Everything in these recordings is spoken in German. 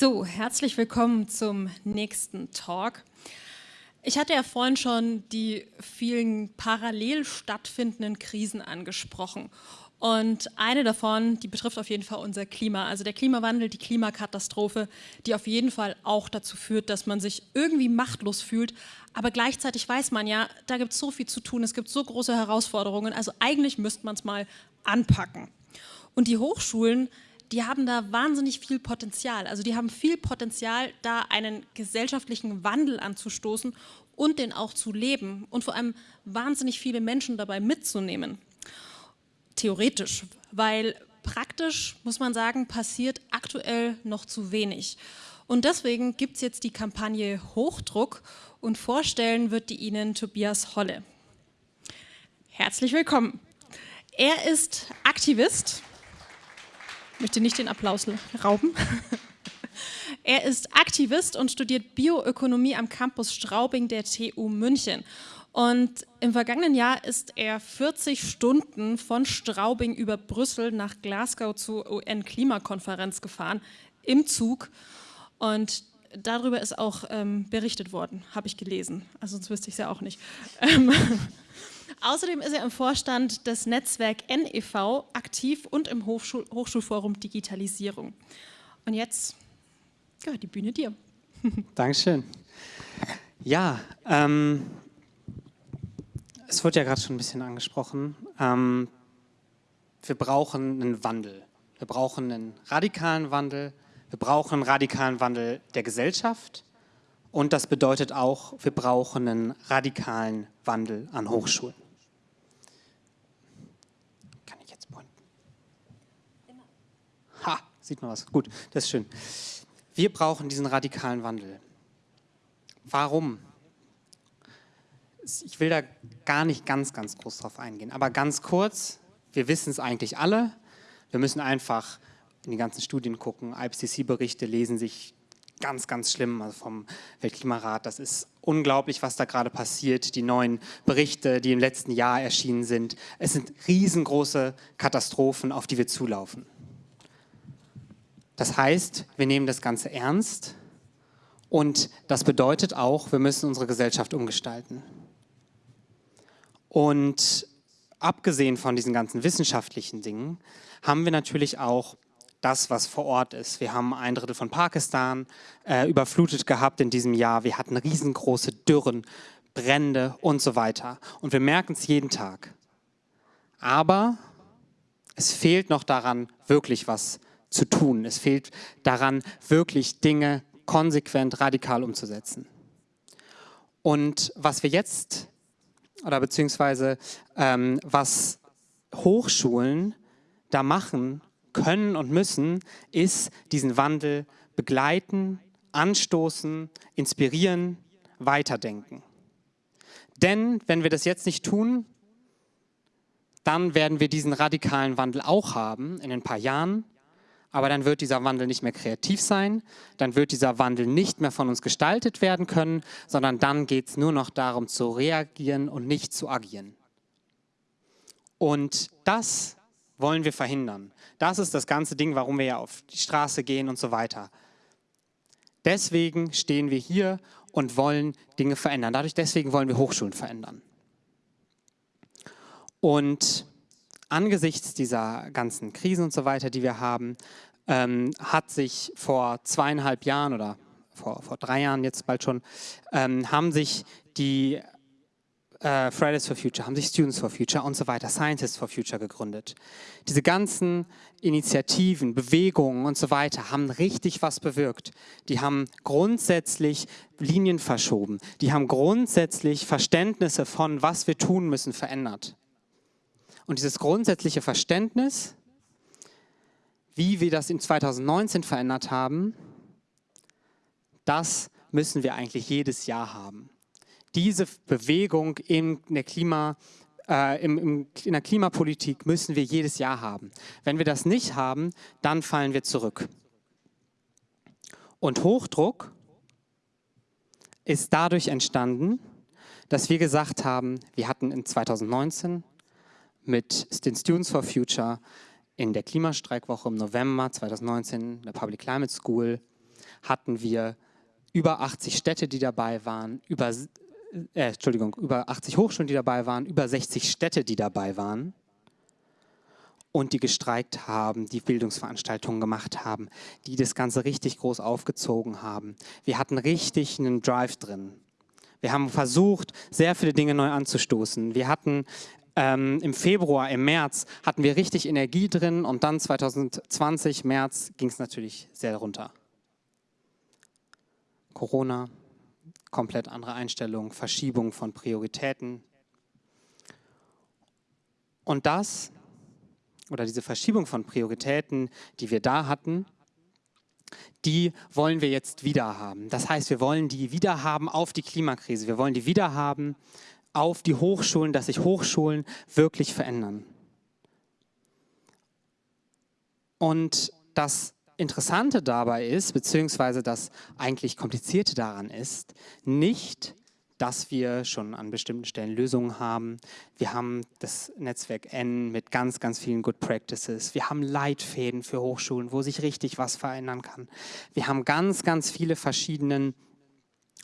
So, herzlich willkommen zum nächsten Talk. Ich hatte ja vorhin schon die vielen parallel stattfindenden Krisen angesprochen. Und eine davon, die betrifft auf jeden Fall unser Klima, also der Klimawandel, die Klimakatastrophe, die auf jeden Fall auch dazu führt, dass man sich irgendwie machtlos fühlt. Aber gleichzeitig weiß man ja, da gibt es so viel zu tun, es gibt so große Herausforderungen, also eigentlich müsste man es mal anpacken. Und die Hochschulen, die haben da wahnsinnig viel Potenzial. Also die haben viel Potenzial, da einen gesellschaftlichen Wandel anzustoßen und den auch zu leben und vor allem wahnsinnig viele Menschen dabei mitzunehmen. Theoretisch, weil praktisch, muss man sagen, passiert aktuell noch zu wenig. Und deswegen gibt es jetzt die Kampagne Hochdruck und vorstellen wird die Ihnen Tobias Holle. Herzlich willkommen. Er ist Aktivist, möchte nicht den Applaus rauben. Er ist Aktivist und studiert Bioökonomie am Campus Straubing der TU München. Und im vergangenen Jahr ist er 40 Stunden von Straubing über Brüssel nach Glasgow zur UN-Klimakonferenz gefahren, im Zug. Und darüber ist auch ähm, berichtet worden, habe ich gelesen. Also sonst wüsste ich es ja auch nicht. Ähm, Außerdem ist er im Vorstand des Netzwerk NEV aktiv und im Hochschul Hochschulforum Digitalisierung. Und jetzt gehört die Bühne dir. Dankeschön. Ja, ähm, es wurde ja gerade schon ein bisschen angesprochen. Ähm, wir brauchen einen Wandel. Wir brauchen einen radikalen Wandel. Wir brauchen einen radikalen Wandel der Gesellschaft. Und das bedeutet auch, wir brauchen einen radikalen Wandel an Hochschulen. Kann ich jetzt pointen? Ha, sieht man was. Gut, das ist schön. Wir brauchen diesen radikalen Wandel. Warum? Ich will da gar nicht ganz, ganz groß drauf eingehen, aber ganz kurz, wir wissen es eigentlich alle. Wir müssen einfach in die ganzen Studien gucken, IPCC-Berichte lesen sich ganz, ganz schlimm also vom Weltklimarat. Das ist unglaublich, was da gerade passiert. Die neuen Berichte, die im letzten Jahr erschienen sind. Es sind riesengroße Katastrophen, auf die wir zulaufen. Das heißt, wir nehmen das Ganze ernst und das bedeutet auch, wir müssen unsere Gesellschaft umgestalten. Und abgesehen von diesen ganzen wissenschaftlichen Dingen haben wir natürlich auch das, was vor Ort ist. Wir haben ein Drittel von Pakistan äh, überflutet gehabt in diesem Jahr. Wir hatten riesengroße Dürren, Brände und so weiter. Und wir merken es jeden Tag. Aber es fehlt noch daran, wirklich was zu tun. Es fehlt daran, wirklich Dinge konsequent, radikal umzusetzen. Und was wir jetzt, oder beziehungsweise ähm, was Hochschulen da machen können und müssen, ist diesen Wandel begleiten, anstoßen, inspirieren, weiterdenken. Denn wenn wir das jetzt nicht tun, dann werden wir diesen radikalen Wandel auch haben in ein paar Jahren, aber dann wird dieser Wandel nicht mehr kreativ sein, dann wird dieser Wandel nicht mehr von uns gestaltet werden können, sondern dann geht es nur noch darum zu reagieren und nicht zu agieren. Und das wollen wir verhindern. Das ist das ganze Ding, warum wir ja auf die Straße gehen und so weiter. Deswegen stehen wir hier und wollen Dinge verändern. Dadurch, deswegen wollen wir Hochschulen verändern. Und angesichts dieser ganzen Krisen und so weiter, die wir haben, ähm, hat sich vor zweieinhalb Jahren oder vor, vor drei Jahren jetzt bald schon, ähm, haben sich die äh, Fridays for Future, haben sich Students for Future und so weiter, Scientists for Future gegründet. Diese ganzen Initiativen, Bewegungen und so weiter haben richtig was bewirkt. Die haben grundsätzlich Linien verschoben. Die haben grundsätzlich Verständnisse von, was wir tun müssen, verändert. Und dieses grundsätzliche Verständnis, wie wir das in 2019 verändert haben, das müssen wir eigentlich jedes Jahr haben diese Bewegung in der, Klima, äh, im, im, in der Klimapolitik müssen wir jedes Jahr haben. Wenn wir das nicht haben, dann fallen wir zurück. Und Hochdruck ist dadurch entstanden, dass wir gesagt haben, wir hatten in 2019 mit den Students for Future in der Klimastreikwoche im November 2019, der Public Climate School, hatten wir über 80 Städte, die dabei waren, über, äh, Entschuldigung, über 80 Hochschulen, die dabei waren, über 60 Städte, die dabei waren und die gestreikt haben, die Bildungsveranstaltungen gemacht haben, die das Ganze richtig groß aufgezogen haben. Wir hatten richtig einen Drive drin. Wir haben versucht, sehr viele Dinge neu anzustoßen. Wir hatten ähm, im Februar, im März hatten wir richtig Energie drin und dann 2020, März, ging es natürlich sehr runter. Corona, komplett andere Einstellung, Verschiebung von Prioritäten. Und das oder diese Verschiebung von Prioritäten, die wir da hatten, die wollen wir jetzt wieder haben. Das heißt, wir wollen die wieder haben auf die Klimakrise. Wir wollen die wieder haben auf die Hochschulen, dass sich Hochschulen wirklich verändern. Und das Interessante dabei ist, beziehungsweise das eigentlich Komplizierte daran ist, nicht, dass wir schon an bestimmten Stellen Lösungen haben. Wir haben das Netzwerk N mit ganz, ganz vielen Good Practices. Wir haben Leitfäden für Hochschulen, wo sich richtig was verändern kann. Wir haben ganz, ganz viele verschiedene äh,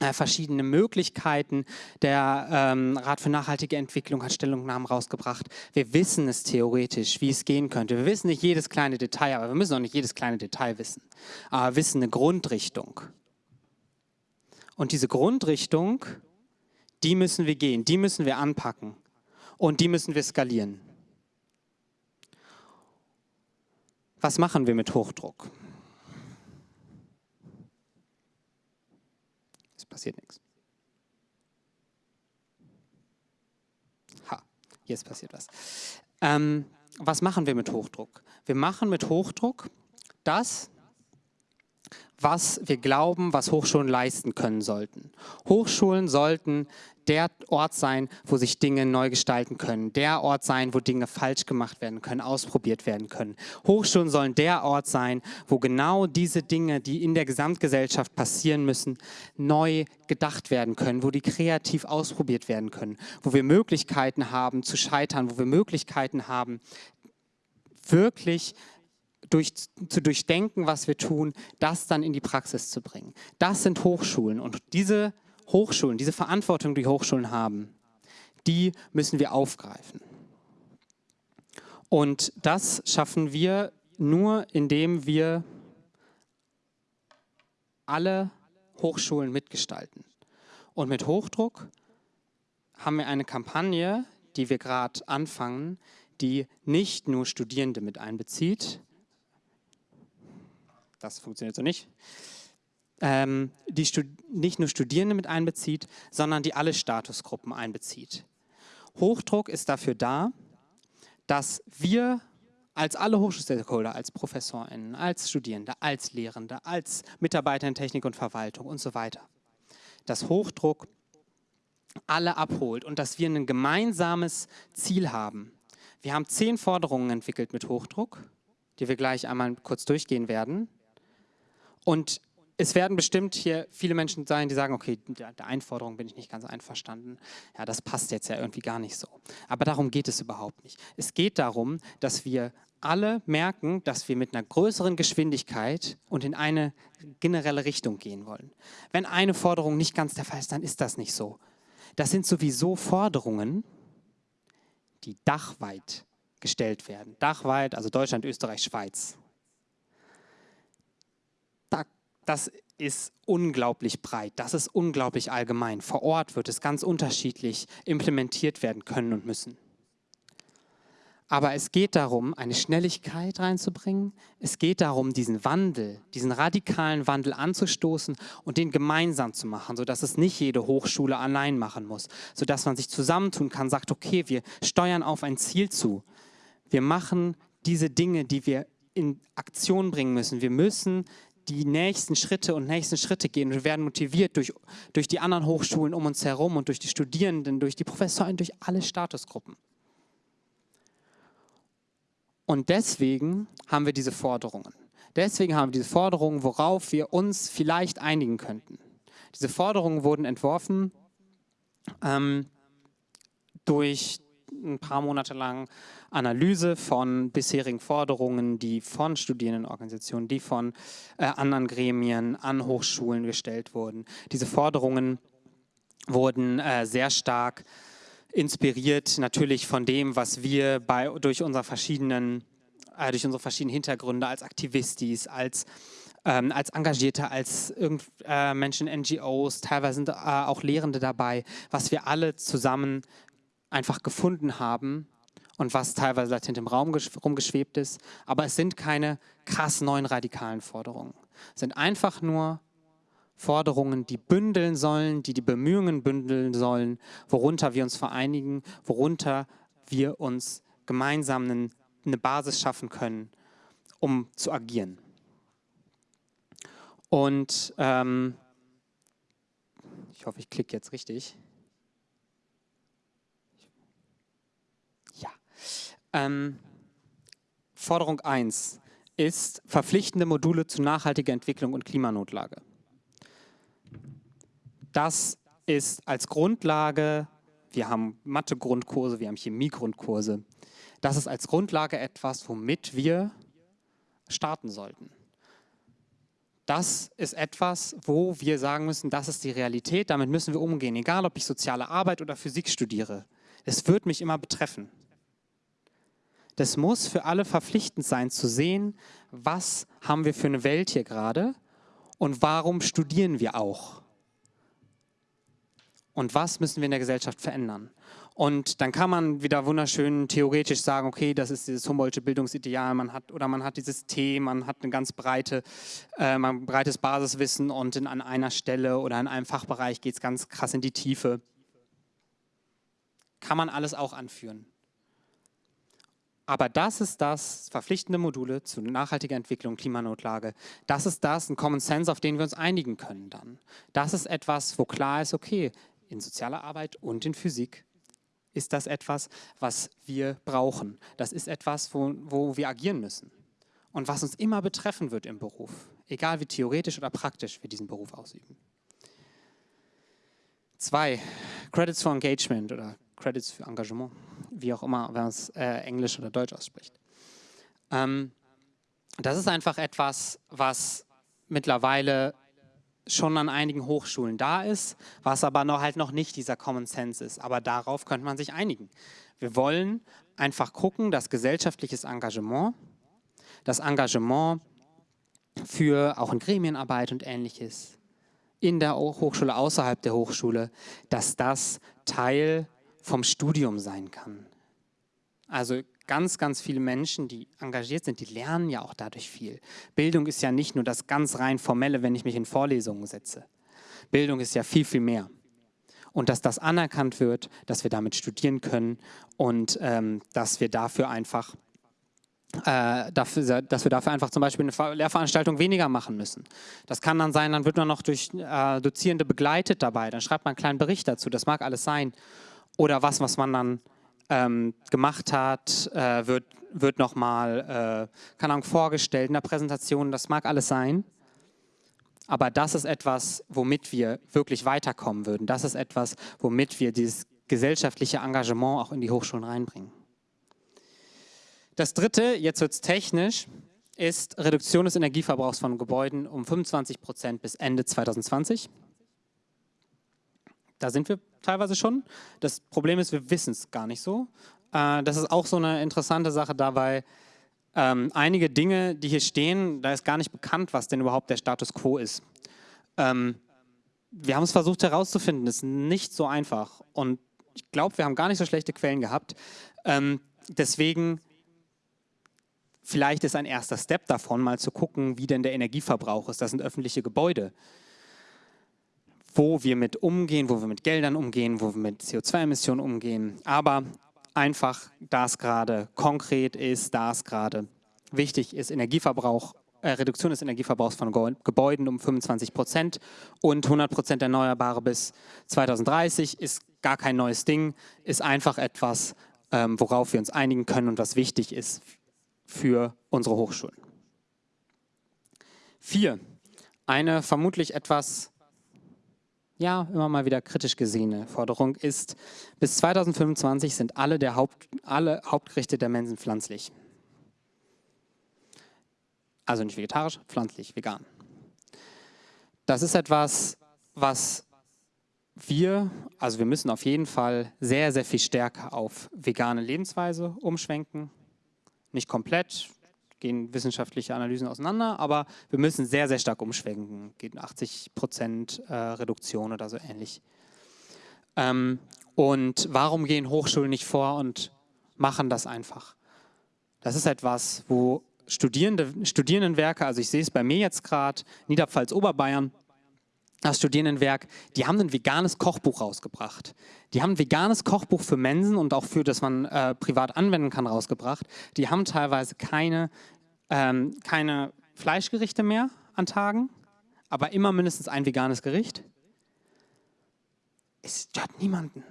verschiedene Möglichkeiten. Der ähm, Rat für nachhaltige Entwicklung hat Stellungnahmen rausgebracht. Wir wissen es theoretisch, wie es gehen könnte. Wir wissen nicht jedes kleine Detail, aber wir müssen auch nicht jedes kleine Detail wissen. Aber wir wissen eine Grundrichtung. Und diese Grundrichtung, die müssen wir gehen, die müssen wir anpacken und die müssen wir skalieren. Was machen wir mit Hochdruck? Passiert nichts. Ha, jetzt passiert was. Ähm, was machen wir mit Hochdruck? Wir machen mit Hochdruck das, was wir glauben, was Hochschulen leisten können sollten. Hochschulen sollten der Ort sein, wo sich Dinge neu gestalten können, der Ort sein, wo Dinge falsch gemacht werden können, ausprobiert werden können. Hochschulen sollen der Ort sein, wo genau diese Dinge, die in der Gesamtgesellschaft passieren müssen, neu gedacht werden können, wo die kreativ ausprobiert werden können, wo wir Möglichkeiten haben zu scheitern, wo wir Möglichkeiten haben, wirklich durch, zu durchdenken, was wir tun, das dann in die Praxis zu bringen. Das sind Hochschulen und diese Hochschulen, diese Verantwortung, die Hochschulen haben, die müssen wir aufgreifen. Und das schaffen wir nur, indem wir alle Hochschulen mitgestalten. Und mit Hochdruck haben wir eine Kampagne, die wir gerade anfangen, die nicht nur Studierende mit einbezieht, das funktioniert so nicht, ähm, die nicht nur Studierende mit einbezieht, sondern die alle Statusgruppen einbezieht. Hochdruck ist dafür da, dass wir als alle Hochschulstakeholder, als ProfessorInnen, als Studierende, als Lehrende, als Mitarbeiter in Technik und Verwaltung und so weiter, dass Hochdruck alle abholt und dass wir ein gemeinsames Ziel haben. Wir haben zehn Forderungen entwickelt mit Hochdruck, die wir gleich einmal kurz durchgehen werden. Und es werden bestimmt hier viele Menschen sein, die sagen, okay, der, der Einforderung bin ich nicht ganz einverstanden. Ja, das passt jetzt ja irgendwie gar nicht so. Aber darum geht es überhaupt nicht. Es geht darum, dass wir alle merken, dass wir mit einer größeren Geschwindigkeit und in eine generelle Richtung gehen wollen. Wenn eine Forderung nicht ganz der Fall ist, dann ist das nicht so. Das sind sowieso Forderungen, die dachweit gestellt werden. Dachweit, also Deutschland, Österreich, Schweiz das ist unglaublich breit, das ist unglaublich allgemein. Vor Ort wird es ganz unterschiedlich implementiert werden können und müssen. Aber es geht darum, eine Schnelligkeit reinzubringen. Es geht darum, diesen Wandel, diesen radikalen Wandel anzustoßen und den gemeinsam zu machen, sodass es nicht jede Hochschule allein machen muss, sodass man sich zusammentun kann, sagt, okay, wir steuern auf ein Ziel zu. Wir machen diese Dinge, die wir in Aktion bringen müssen. Wir müssen die nächsten Schritte und nächsten Schritte gehen. Wir werden motiviert durch, durch die anderen Hochschulen um uns herum und durch die Studierenden, durch die Professoren, durch alle Statusgruppen. Und deswegen haben wir diese Forderungen. Deswegen haben wir diese Forderungen, worauf wir uns vielleicht einigen könnten. Diese Forderungen wurden entworfen ähm, durch ein paar Monate lang Analyse von bisherigen Forderungen, die von Studierendenorganisationen, die von äh, anderen Gremien an Hochschulen gestellt wurden. Diese Forderungen wurden äh, sehr stark inspiriert natürlich von dem, was wir bei, durch, unsere verschiedenen, äh, durch unsere verschiedenen Hintergründe als Aktivistis, als, ähm, als Engagierte, als irgend, äh, Menschen, NGOs, teilweise sind äh, auch Lehrende dabei, was wir alle zusammen einfach gefunden haben und was teilweise latent im Raum rumgeschwebt ist. Aber es sind keine krass neuen radikalen Forderungen. Es sind einfach nur Forderungen, die bündeln sollen, die die Bemühungen bündeln sollen, worunter wir uns vereinigen, worunter wir uns gemeinsam eine Basis schaffen können, um zu agieren. Und ähm, ich hoffe, ich klicke jetzt richtig. Ähm, Forderung 1 ist verpflichtende Module zu nachhaltiger Entwicklung und Klimanotlage das ist als Grundlage, wir haben Mathe-Grundkurse, wir haben Chemie-Grundkurse, das ist als Grundlage etwas, womit wir starten sollten. Das ist etwas, wo wir sagen müssen, das ist die Realität, damit müssen wir umgehen, egal ob ich soziale Arbeit oder Physik studiere. Es wird mich immer betreffen. Das muss für alle verpflichtend sein, zu sehen, was haben wir für eine Welt hier gerade und warum studieren wir auch und was müssen wir in der Gesellschaft verändern. Und dann kann man wieder wunderschön theoretisch sagen, okay, das ist dieses Humboldtsche Bildungsideal, man hat, oder man hat dieses T, man hat ein ganz breite, äh, ein breites Basiswissen und in, an einer Stelle oder in einem Fachbereich geht es ganz krass in die Tiefe. Kann man alles auch anführen. Aber das ist das, verpflichtende Module zu nachhaltiger Entwicklung, Klimanotlage. Das ist das, ein Common Sense, auf den wir uns einigen können dann. Das ist etwas, wo klar ist, okay, in sozialer Arbeit und in Physik ist das etwas, was wir brauchen. Das ist etwas, wo, wo wir agieren müssen und was uns immer betreffen wird im Beruf, egal wie theoretisch oder praktisch wir diesen Beruf ausüben. Zwei, Credits for Engagement oder Credits für Engagement, wie auch immer, wenn man es äh, Englisch oder Deutsch ausspricht. Ähm, das ist einfach etwas, was mittlerweile schon an einigen Hochschulen da ist, was aber noch halt noch nicht dieser Common Sense ist. Aber darauf könnte man sich einigen. Wir wollen einfach gucken, dass gesellschaftliches Engagement, das Engagement für auch in Gremienarbeit und ähnliches, in der Hochschule, außerhalb der Hochschule, dass das Teil vom Studium sein kann. Also ganz, ganz viele Menschen, die engagiert sind, die lernen ja auch dadurch viel. Bildung ist ja nicht nur das ganz rein formelle, wenn ich mich in Vorlesungen setze. Bildung ist ja viel, viel mehr. Und dass das anerkannt wird, dass wir damit studieren können und ähm, dass wir dafür einfach äh, dafür, dass wir dafür einfach zum Beispiel eine Lehrveranstaltung weniger machen müssen. Das kann dann sein, dann wird man noch durch äh, Dozierende begleitet dabei, dann schreibt man einen kleinen Bericht dazu, das mag alles sein. Oder was, was man dann ähm, gemacht hat, äh, wird, wird nochmal, äh, keine Ahnung, vorgestellt in der Präsentation, das mag alles sein. Aber das ist etwas, womit wir wirklich weiterkommen würden. Das ist etwas, womit wir dieses gesellschaftliche Engagement auch in die Hochschulen reinbringen. Das dritte, jetzt wird es technisch, ist Reduktion des Energieverbrauchs von Gebäuden um 25 Prozent bis Ende 2020. Da sind wir teilweise schon. Das Problem ist, wir wissen es gar nicht so. Äh, das ist auch so eine interessante Sache dabei. Ähm, einige Dinge, die hier stehen, da ist gar nicht bekannt, was denn überhaupt der Status quo ist. Ähm, wir haben es versucht herauszufinden, das ist nicht so einfach. Und ich glaube, wir haben gar nicht so schlechte Quellen gehabt. Ähm, deswegen, vielleicht ist ein erster Step davon, mal zu gucken, wie denn der Energieverbrauch ist. Das sind öffentliche Gebäude wo wir mit umgehen, wo wir mit Geldern umgehen, wo wir mit CO2-Emissionen umgehen. Aber einfach, da es gerade konkret ist, da es gerade wichtig ist, Energieverbrauch, äh, Reduktion des Energieverbrauchs von Gebäuden um 25 Prozent und 100 Prozent Erneuerbare bis 2030 ist gar kein neues Ding, ist einfach etwas, ähm, worauf wir uns einigen können und was wichtig ist für unsere Hochschulen. Vier, eine vermutlich etwas ja, immer mal wieder kritisch gesehene Forderung ist, bis 2025 sind alle, der Haupt, alle Hauptgerichte der Mensen pflanzlich. Also nicht vegetarisch, pflanzlich, vegan. Das ist etwas, was wir, also wir müssen auf jeden Fall sehr, sehr viel stärker auf vegane Lebensweise umschwenken. Nicht komplett, gehen wissenschaftliche Analysen auseinander, aber wir müssen sehr, sehr stark umschwenken. Geht 80 Prozent äh, Reduktion oder so ähnlich. Ähm, und warum gehen Hochschulen nicht vor und machen das einfach? Das ist etwas, wo Studierende, Studierendenwerke, also ich sehe es bei mir jetzt gerade, Niederpfalz-Oberbayern, das Studierendenwerk, die haben ein veganes Kochbuch rausgebracht. Die haben ein veganes Kochbuch für Mensen und auch für, das man äh, privat anwenden kann, rausgebracht. Die haben teilweise keine, ähm, keine Fleischgerichte mehr an Tagen, aber immer mindestens ein veganes Gericht. Es stört niemanden.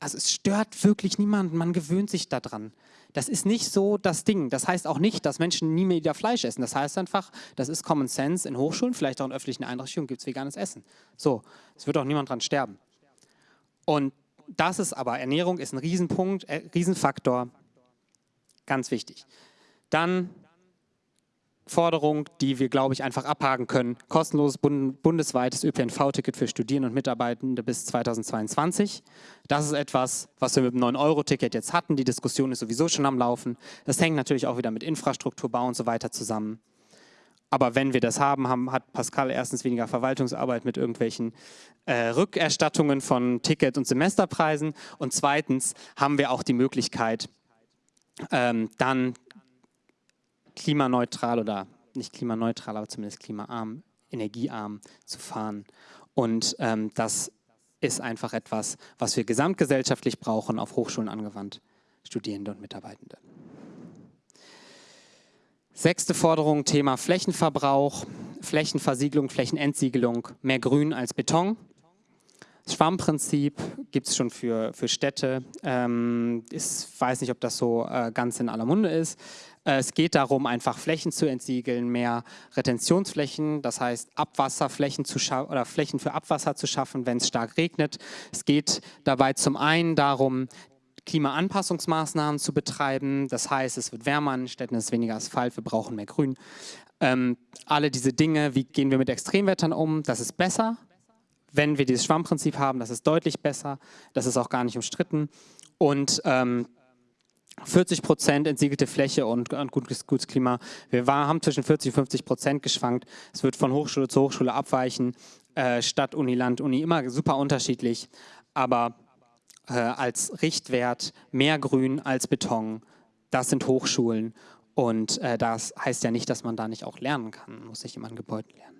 Also es stört wirklich niemanden, man gewöhnt sich daran. Das ist nicht so das Ding. Das heißt auch nicht, dass Menschen nie mehr wieder Fleisch essen. Das heißt einfach, das ist Common Sense. In Hochschulen, vielleicht auch in öffentlichen Einrichtungen gibt es veganes Essen. So, es wird auch niemand dran sterben. Und das ist aber, Ernährung ist ein Riesenpunkt, äh, Riesenfaktor, ganz wichtig. Dann Forderung, die wir, glaube ich, einfach abhaken können. Kostenloses bundesweites ÖPNV-Ticket für Studierende und Mitarbeitende bis 2022. Das ist etwas, was wir mit dem 9-Euro-Ticket jetzt hatten. Die Diskussion ist sowieso schon am Laufen. Das hängt natürlich auch wieder mit Infrastrukturbau und so weiter zusammen. Aber wenn wir das haben, haben hat Pascal erstens weniger Verwaltungsarbeit mit irgendwelchen äh, Rückerstattungen von Ticket- und Semesterpreisen. Und zweitens haben wir auch die Möglichkeit, ähm, dann klimaneutral oder nicht klimaneutral, aber zumindest klimaarm, energiearm zu fahren. Und ähm, das ist einfach etwas, was wir gesamtgesellschaftlich brauchen, auf Hochschulen angewandt, Studierende und Mitarbeitende. Sechste Forderung, Thema Flächenverbrauch, Flächenversiegelung, Flächenentsiegelung, mehr Grün als Beton. Das Schwammprinzip gibt es schon für, für Städte. Ähm, ich weiß nicht, ob das so äh, ganz in aller Munde ist. Äh, es geht darum, einfach Flächen zu entsiegeln, mehr Retentionsflächen, das heißt Abwasserflächen zu oder Flächen für Abwasser zu schaffen, wenn es stark regnet. Es geht dabei zum einen darum, Klimaanpassungsmaßnahmen zu betreiben. Das heißt, es wird wärmer in Städten, es ist weniger Asphalt, wir brauchen mehr Grün. Ähm, alle diese Dinge, wie gehen wir mit Extremwettern um, das ist besser, wenn wir dieses Schwammprinzip haben, das ist deutlich besser, das ist auch gar nicht umstritten. Und ähm, 40 Prozent entsiegelte Fläche und, und gutes, gutes, Klima. Wir war, haben zwischen 40 und 50 Prozent geschwankt. Es wird von Hochschule zu Hochschule abweichen. Äh, Stadt, Uni, Land, Uni, immer super unterschiedlich. Aber äh, als Richtwert mehr Grün als Beton, das sind Hochschulen. Und äh, das heißt ja nicht, dass man da nicht auch lernen kann. Muss sich im Gebäuden lernen.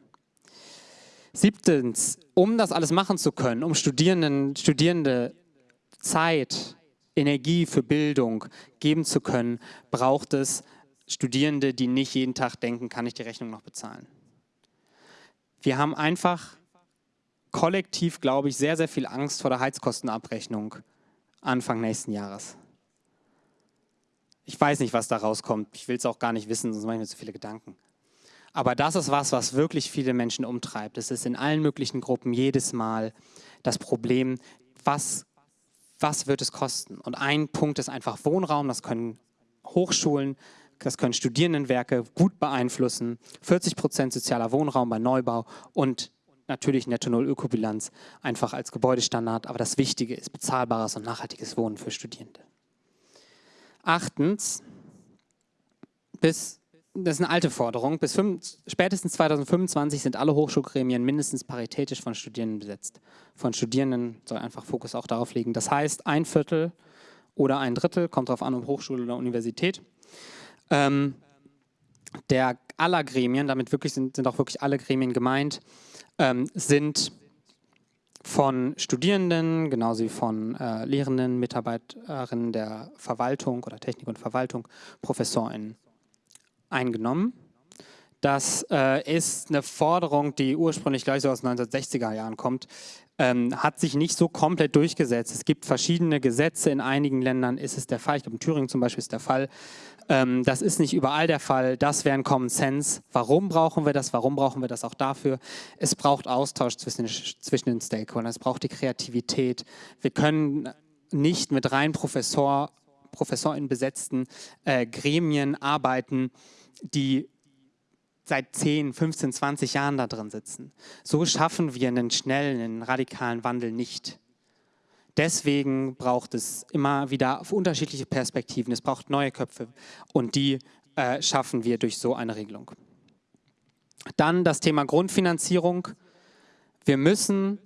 Siebtens, um das alles machen zu können, um Studierenden, Studierende Zeit, Energie für Bildung geben zu können, braucht es Studierende, die nicht jeden Tag denken, kann ich die Rechnung noch bezahlen. Wir haben einfach kollektiv, glaube ich, sehr, sehr viel Angst vor der Heizkostenabrechnung Anfang nächsten Jahres. Ich weiß nicht, was da rauskommt. Ich will es auch gar nicht wissen, sonst mache ich mir zu viele Gedanken. Aber das ist was, was wirklich viele Menschen umtreibt. Es ist in allen möglichen Gruppen jedes Mal das Problem, was, was wird es kosten? Und ein Punkt ist einfach Wohnraum, das können Hochschulen, das können Studierendenwerke gut beeinflussen. 40 Prozent sozialer Wohnraum bei Neubau und natürlich Netto-Null-Ökobilanz einfach als Gebäudestandard. Aber das Wichtige ist bezahlbares und nachhaltiges Wohnen für Studierende. Achtens, bis das ist eine alte Forderung. Bis fünf, spätestens 2025 sind alle Hochschulgremien mindestens paritätisch von Studierenden besetzt. Von Studierenden soll einfach Fokus auch darauf liegen. Das heißt, ein Viertel oder ein Drittel, kommt darauf an, ob Hochschule oder Universität, ähm, der aller Gremien, damit wirklich sind, sind auch wirklich alle Gremien gemeint, ähm, sind von Studierenden, genauso wie von äh, Lehrenden, Mitarbeiterinnen der Verwaltung oder Technik und Verwaltung, ProfessorInnen eingenommen. Das äh, ist eine Forderung, die ursprünglich gleich so aus den 1960er Jahren kommt. ähm, hat sich nicht so komplett durchgesetzt. Es gibt verschiedene Gesetze, in einigen Ländern ist es der Fall, ich glaube in Thüringen zum Beispiel ist der Fall. Ähm, das ist nicht überall der Fall, das wäre ein Common Sense. Warum brauchen wir das? Warum brauchen wir das auch dafür? Es braucht Austausch zwischen, zwischen den Stakeholdern, es braucht die Kreativität. Wir können nicht mit rein Professor, Professoren besetzten äh, Gremien arbeiten, die seit 10, 15, 20 Jahren da drin sitzen. So schaffen wir einen schnellen, einen radikalen Wandel nicht. Deswegen braucht es immer wieder unterschiedliche Perspektiven, es braucht neue Köpfe und die äh, schaffen wir durch so eine Regelung. Dann das Thema Grundfinanzierung. Wir müssen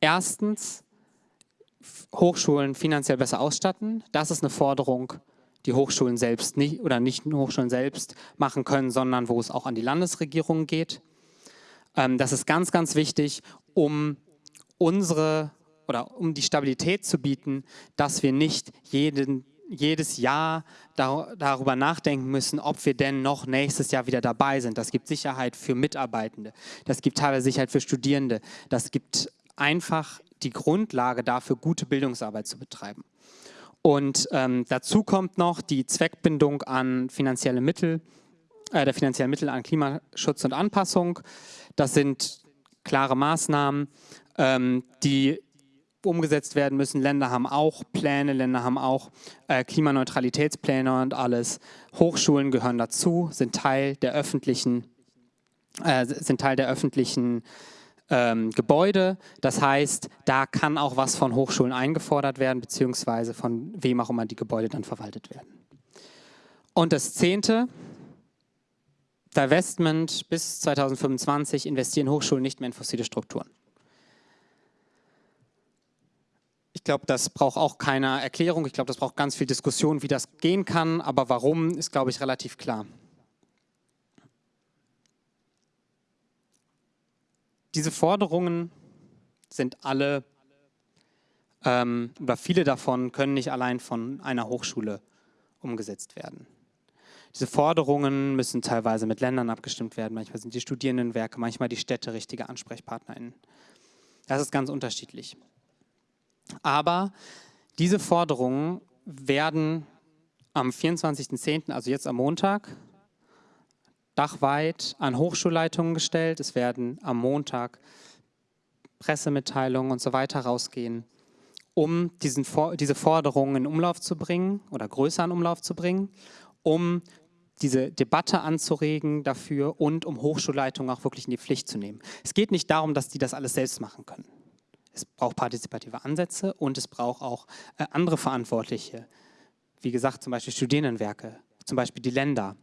erstens Hochschulen finanziell besser ausstatten. Das ist eine Forderung die Hochschulen selbst nicht oder nicht nur Hochschulen selbst machen können, sondern wo es auch an die Landesregierung geht. Ähm, das ist ganz, ganz wichtig, um unsere oder um die Stabilität zu bieten, dass wir nicht jeden, jedes Jahr dar darüber nachdenken müssen, ob wir denn noch nächstes Jahr wieder dabei sind. Das gibt Sicherheit für Mitarbeitende, das gibt teilweise Sicherheit für Studierende, das gibt einfach die Grundlage dafür, gute Bildungsarbeit zu betreiben. Und ähm, dazu kommt noch die Zweckbindung an finanzielle Mittel, äh, der finanziellen Mittel an Klimaschutz und Anpassung. Das sind klare Maßnahmen, ähm, die umgesetzt werden müssen. Länder haben auch Pläne, Länder haben auch äh, Klimaneutralitätspläne und alles. Hochschulen gehören dazu, sind Teil der öffentlichen, äh, sind Teil der öffentlichen ähm, Gebäude. Das heißt, da kann auch was von Hochschulen eingefordert werden, beziehungsweise von wem auch immer die Gebäude dann verwaltet werden. Und das Zehnte, Divestment bis 2025 investieren Hochschulen nicht mehr in fossile Strukturen. Ich glaube, das braucht auch keine Erklärung. Ich glaube, das braucht ganz viel Diskussion, wie das gehen kann. Aber warum, ist, glaube ich, relativ klar. Diese Forderungen sind alle, ähm, oder viele davon können nicht allein von einer Hochschule umgesetzt werden. Diese Forderungen müssen teilweise mit Ländern abgestimmt werden. Manchmal sind die Studierendenwerke, manchmal die Städte richtige AnsprechpartnerInnen. Das ist ganz unterschiedlich. Aber diese Forderungen werden am 24.10., also jetzt am Montag, dachweit an Hochschulleitungen gestellt. Es werden am Montag Pressemitteilungen und so weiter rausgehen, um diesen, diese Forderungen in Umlauf zu bringen oder größer in Umlauf zu bringen, um diese Debatte anzuregen dafür und um Hochschulleitungen auch wirklich in die Pflicht zu nehmen. Es geht nicht darum, dass die das alles selbst machen können. Es braucht partizipative Ansätze und es braucht auch äh, andere Verantwortliche. Wie gesagt, zum Beispiel Studierendenwerke, zum Beispiel die Länder,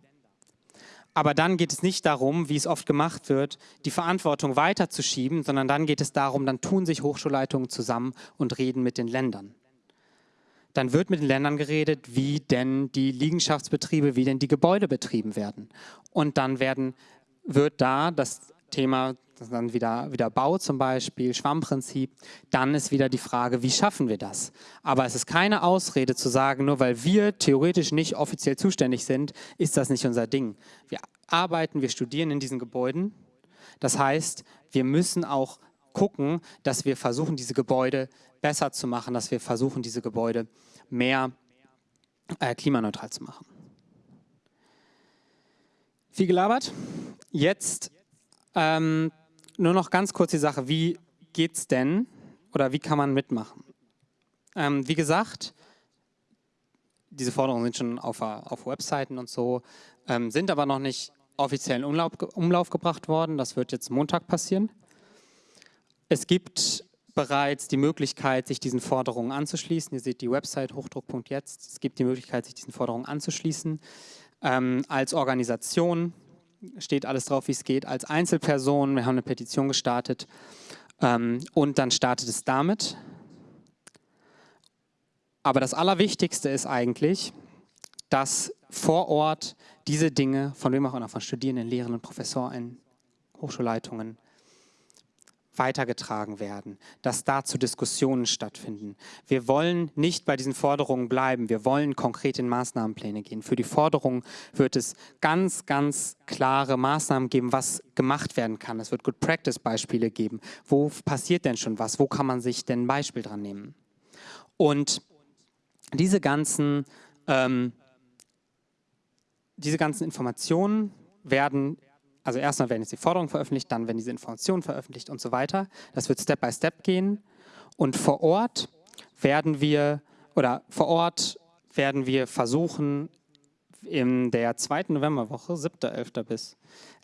aber dann geht es nicht darum, wie es oft gemacht wird, die Verantwortung weiterzuschieben, sondern dann geht es darum, dann tun sich Hochschulleitungen zusammen und reden mit den Ländern. Dann wird mit den Ländern geredet, wie denn die Liegenschaftsbetriebe, wie denn die Gebäude betrieben werden. Und dann werden, wird da das Thema dann wieder, wieder Bau zum Beispiel, Schwammprinzip, dann ist wieder die Frage, wie schaffen wir das? Aber es ist keine Ausrede zu sagen, nur weil wir theoretisch nicht offiziell zuständig sind, ist das nicht unser Ding. Wir arbeiten, wir studieren in diesen Gebäuden. Das heißt, wir müssen auch gucken, dass wir versuchen, diese Gebäude besser zu machen, dass wir versuchen, diese Gebäude mehr äh, klimaneutral zu machen. Viel gelabert. Jetzt ähm, nur noch ganz kurz die Sache, wie geht's denn oder wie kann man mitmachen? Ähm, wie gesagt, diese Forderungen sind schon auf, auf Webseiten und so, ähm, sind aber noch nicht offiziell in Umlauf, Umlauf gebracht worden. Das wird jetzt Montag passieren. Es gibt bereits die Möglichkeit, sich diesen Forderungen anzuschließen. Ihr seht die Website hochdruck.jetzt. Es gibt die Möglichkeit, sich diesen Forderungen anzuschließen. Ähm, als Organisation steht alles drauf, wie es geht, als Einzelperson. Wir haben eine Petition gestartet ähm, und dann startet es damit. Aber das Allerwichtigste ist eigentlich, dass vor Ort diese Dinge, von wem auch immer, von Studierenden, Lehrenden, Professoren, Hochschulleitungen, weitergetragen werden, dass dazu Diskussionen stattfinden. Wir wollen nicht bei diesen Forderungen bleiben, wir wollen konkret in Maßnahmenpläne gehen. Für die Forderungen wird es ganz, ganz klare Maßnahmen geben, was gemacht werden kann. Es wird Good Practice Beispiele geben. Wo passiert denn schon was? Wo kann man sich denn ein Beispiel dran nehmen? Und diese ganzen, ähm, diese ganzen Informationen werden also erstmal werden jetzt die Forderungen veröffentlicht, dann werden diese Informationen veröffentlicht und so weiter. Das wird Step by Step gehen. Und vor Ort werden wir, oder vor Ort werden wir versuchen, in der zweiten Novemberwoche, 7.11. bis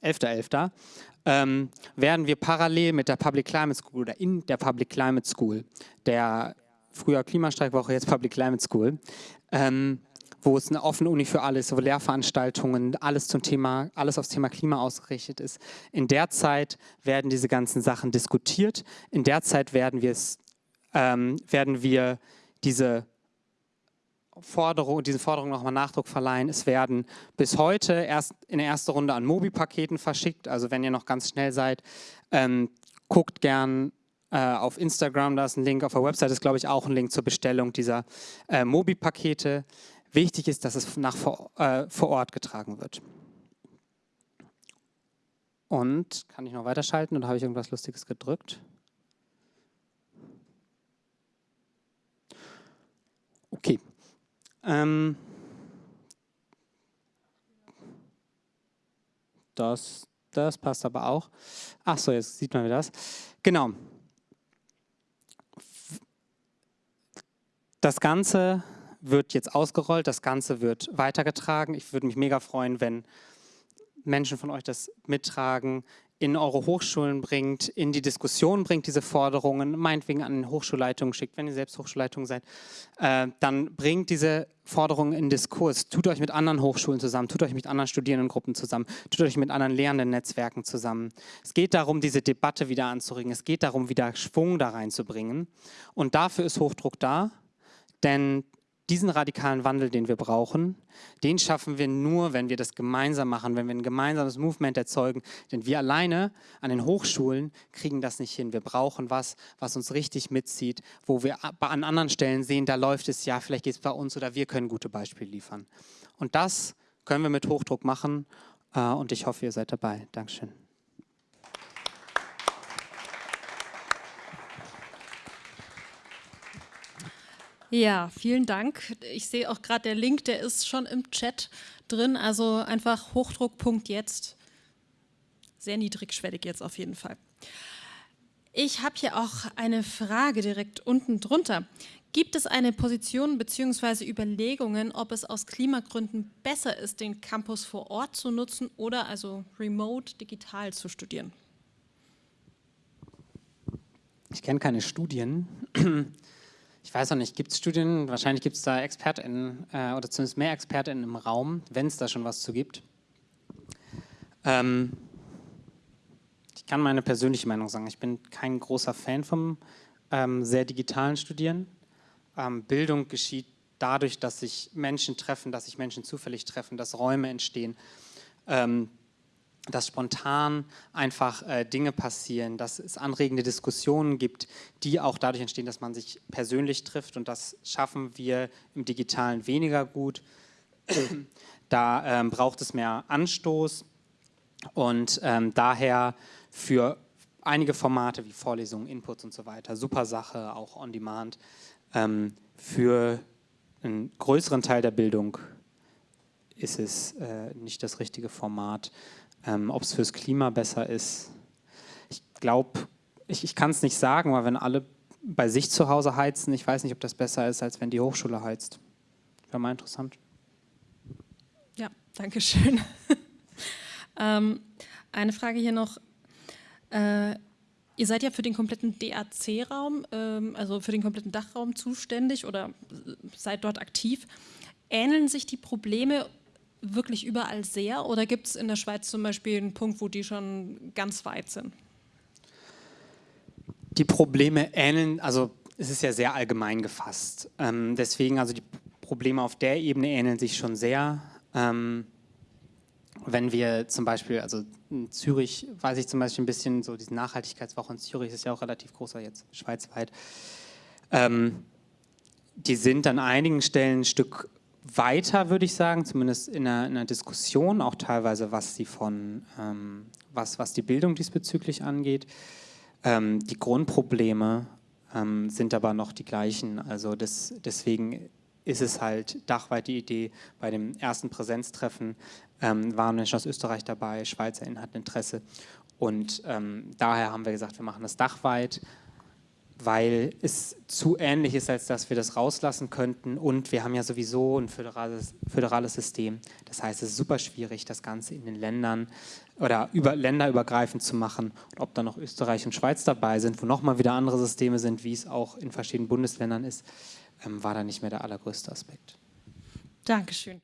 11.11., .11., ähm, werden wir parallel mit der Public Climate School oder in der Public Climate School, der früher Klimastreikwoche, jetzt Public Climate School, ähm, wo es eine offene Uni für alles, wo Lehrveranstaltungen, alles zum Thema, alles aufs Thema Klima ausgerichtet ist. In der Zeit werden diese ganzen Sachen diskutiert. In der Zeit werden wir es, ähm, werden wir diese Forderung, diesen Forderungen nochmal Nachdruck verleihen. Es werden bis heute erst in der ersten Runde an Mobi-Paketen verschickt. Also wenn ihr noch ganz schnell seid, ähm, guckt gern äh, auf Instagram, da ist ein Link, auf der Website ist glaube ich auch ein Link zur Bestellung dieser äh, Mobi-Pakete. Wichtig ist, dass es nach vor, äh, vor Ort getragen wird. Und kann ich noch weiterschalten oder habe ich irgendwas Lustiges gedrückt? Okay. Ähm, das, das passt aber auch. Ach so, jetzt sieht man das. Genau. Das Ganze wird jetzt ausgerollt, das Ganze wird weitergetragen. Ich würde mich mega freuen, wenn Menschen von euch das mittragen, in eure Hochschulen bringt, in die Diskussion bringt, diese Forderungen, meinetwegen an Hochschulleitungen schickt, wenn ihr selbst Hochschulleitung seid, äh, dann bringt diese Forderungen in Diskurs, tut euch mit anderen Hochschulen zusammen, tut euch mit anderen Studierendengruppen zusammen, tut euch mit anderen Lernenden-Netzwerken zusammen. Es geht darum, diese Debatte wieder anzuregen, es geht darum, wieder Schwung da reinzubringen und dafür ist Hochdruck da, denn diesen radikalen Wandel, den wir brauchen, den schaffen wir nur, wenn wir das gemeinsam machen, wenn wir ein gemeinsames Movement erzeugen. Denn wir alleine an den Hochschulen kriegen das nicht hin. Wir brauchen was, was uns richtig mitzieht, wo wir an anderen Stellen sehen, da läuft es ja, vielleicht geht es bei uns oder wir können gute Beispiele liefern. Und das können wir mit Hochdruck machen äh, und ich hoffe, ihr seid dabei. Dankeschön. Ja, vielen Dank. Ich sehe auch gerade der Link, der ist schon im Chat drin, also einfach hochdruck.jetzt. Sehr niedrigschwellig jetzt auf jeden Fall. Ich habe hier auch eine Frage direkt unten drunter. Gibt es eine Position bzw. Überlegungen, ob es aus Klimagründen besser ist, den Campus vor Ort zu nutzen oder also remote digital zu studieren? Ich kenne keine Studien ich weiß noch nicht, gibt es Studien, wahrscheinlich gibt es da ExpertInnen äh, oder zumindest mehr ExpertInnen im Raum, wenn es da schon was zu gibt. Ähm, ich kann meine persönliche Meinung sagen, ich bin kein großer Fan vom ähm, sehr digitalen Studieren. Ähm, Bildung geschieht dadurch, dass sich Menschen treffen, dass sich Menschen zufällig treffen, dass Räume entstehen. Ähm, dass spontan einfach äh, Dinge passieren, dass es anregende Diskussionen gibt, die auch dadurch entstehen, dass man sich persönlich trifft und das schaffen wir im Digitalen weniger gut. da ähm, braucht es mehr Anstoß und ähm, daher für einige Formate wie Vorlesungen, Inputs und so weiter, super Sache, auch on demand, ähm, für einen größeren Teil der Bildung ist es äh, nicht das richtige Format. Ähm, Ob es fürs Klima besser ist, ich glaube, ich, ich kann es nicht sagen, weil wenn alle bei sich zu Hause heizen, ich weiß nicht, ob das besser ist, als wenn die Hochschule heizt. Wäre mal interessant. Ja, danke schön. ähm, eine Frage hier noch. Äh, ihr seid ja für den kompletten DAC-Raum, ähm, also für den kompletten Dachraum zuständig oder seid dort aktiv. Ähneln sich die Probleme wirklich überall sehr oder gibt es in der Schweiz zum Beispiel einen Punkt, wo die schon ganz weit sind? Die Probleme ähneln, also es ist ja sehr allgemein gefasst. Ähm, deswegen, also die Probleme auf der Ebene ähneln sich schon sehr. Ähm, wenn wir zum Beispiel, also in Zürich weiß ich zum Beispiel ein bisschen, so diese Nachhaltigkeitswoche in Zürich ist ja auch relativ großer jetzt schweizweit. Ähm, die sind an einigen Stellen ein Stück weiter, würde ich sagen, zumindest in einer, in einer, Diskussion, auch teilweise was, sie von, ähm, was, was die Bildung diesbezüglich angeht. Ähm, die Grundprobleme ähm, sind aber noch die gleichen. Also das, deswegen ist es halt dachweit die Idee, bei dem ersten Präsenztreffen ähm, waren Menschen aus Österreich dabei, SchweizerInnen hatten Interesse und ähm, daher haben wir gesagt, wir machen das dachweit, weil es zu ähnlich ist, als dass wir das rauslassen könnten. Und wir haben ja sowieso ein föderales, föderales System. Das heißt, es ist super schwierig, das Ganze in den Ländern oder über, länderübergreifend zu machen. Und ob da noch Österreich und Schweiz dabei sind, wo nochmal wieder andere Systeme sind, wie es auch in verschiedenen Bundesländern ist, ähm, war da nicht mehr der allergrößte Aspekt. Dankeschön.